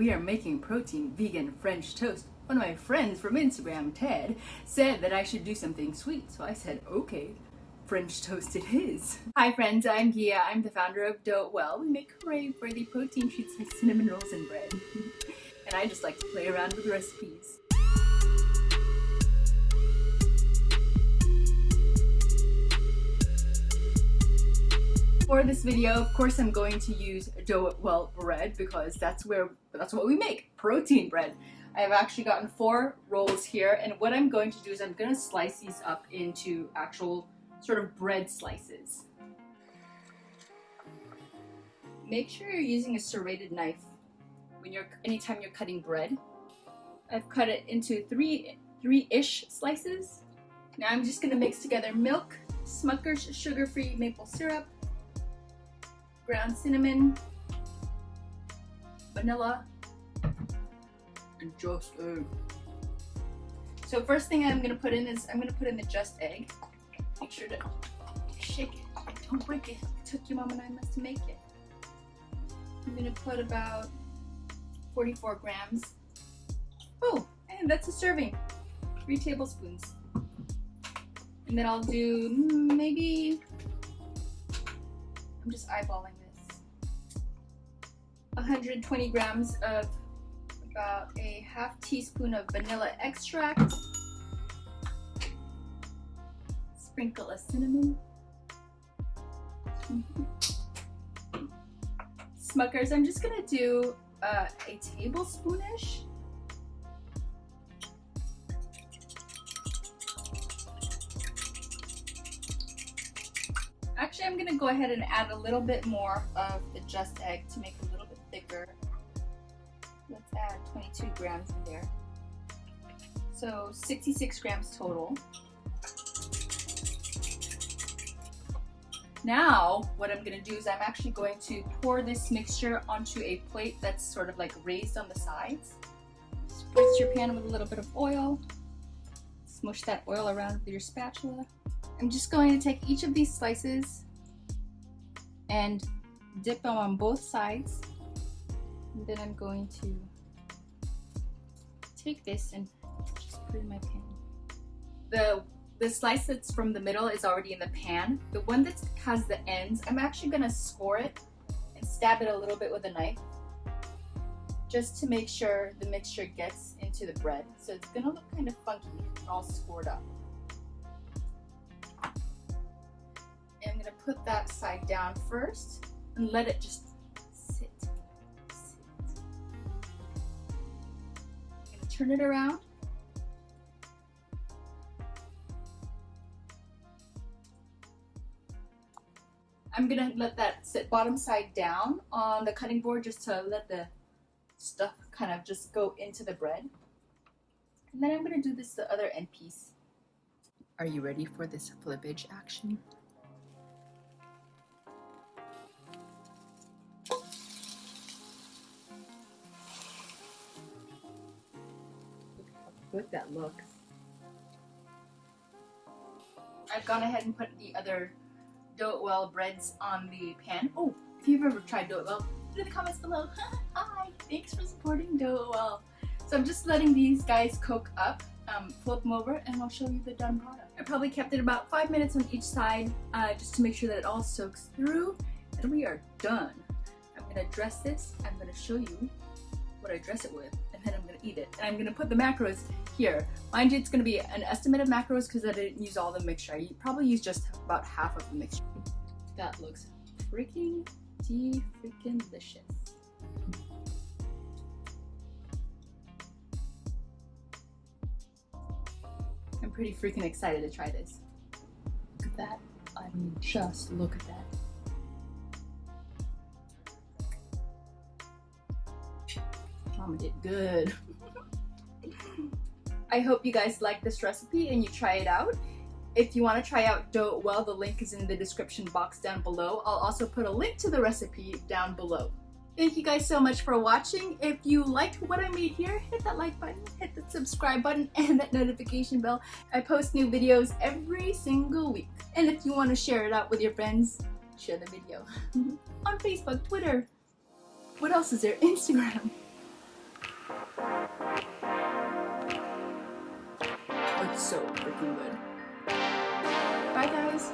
we are making protein vegan French toast. One of my friends from Instagram, Ted, said that I should do something sweet. So I said, okay, French toast it is. Hi friends, I'm Gia. I'm the founder of Dough Well. We make crave-worthy protein treats like cinnamon rolls and bread. and I just like to play around with recipes. For this video, of course, I'm going to use Dough Well bread because that's where that's what we make, protein bread. I've actually gotten four rolls here and what I'm going to do is I'm going to slice these up into actual sort of bread slices. Make sure you're using a serrated knife when you're anytime you're cutting bread. I've cut it into three three-ish slices. Now I'm just gonna mix together milk, Smucker's sugar-free maple syrup, ground cinnamon, vanilla, and just egg. So first thing I'm gonna put in is I'm gonna put in the just egg. Make sure to shake it. Don't break it. It took your mom and I to make it. I'm gonna put about 44 grams. Oh, and that's a serving. Three tablespoons. And then I'll do maybe, I'm just eyeballing. 120 grams of about a half teaspoon of vanilla extract sprinkle of cinnamon. Smuckers, I'm just gonna do uh, a tablespoonish. Actually, I'm gonna go ahead and add a little bit more of the just egg to make thicker. Let's add 22 grams in there. So 66 grams total. Now, what I'm gonna do is I'm actually going to pour this mixture onto a plate that's sort of like raised on the sides. Spritz your pan with a little bit of oil. Smush that oil around with your spatula. I'm just going to take each of these slices and dip them on both sides. And then I'm going to take this and just put in my pan. The the slice that's from the middle is already in the pan. The one that has the ends, I'm actually gonna score it and stab it a little bit with a knife just to make sure the mixture gets into the bread. So it's gonna look kind of funky all scored up. And I'm gonna put that side down first and let it just turn it around I'm gonna let that sit bottom side down on the cutting board just to let the stuff kind of just go into the bread. And then I'm gonna do this the other end piece. Are you ready for this flippage action? Good that looks. I've gone ahead and put the other Dough Well breads on the pan. Oh, if you've ever tried Dough It Well, put in the comments below. Hi, thanks for supporting Dough Well. So I'm just letting these guys cook up, um, flip them over, and I'll show you the done product. I probably kept it about five minutes on each side uh, just to make sure that it all soaks through, and we are done. I'm gonna dress this, I'm gonna show you what I dress it with, and then I'm gonna eat it. And I'm gonna put the macros here. Mind you, it's gonna be an estimate of macros because I didn't use all the mixture. I probably used just about half of the mixture. That looks freaking de freaking delicious. I'm pretty freaking excited to try this. Look at that. I mean, just look at that. Mama did good. I hope you guys like this recipe and you try it out. If you want to try out Dough Well, the link is in the description box down below. I'll also put a link to the recipe down below. Thank you guys so much for watching. If you liked what I made here, hit that like button, hit the subscribe button, and that notification bell. I post new videos every single week. And if you want to share it out with your friends, share the video. On Facebook, Twitter, what else is there? Instagram. Bye guys!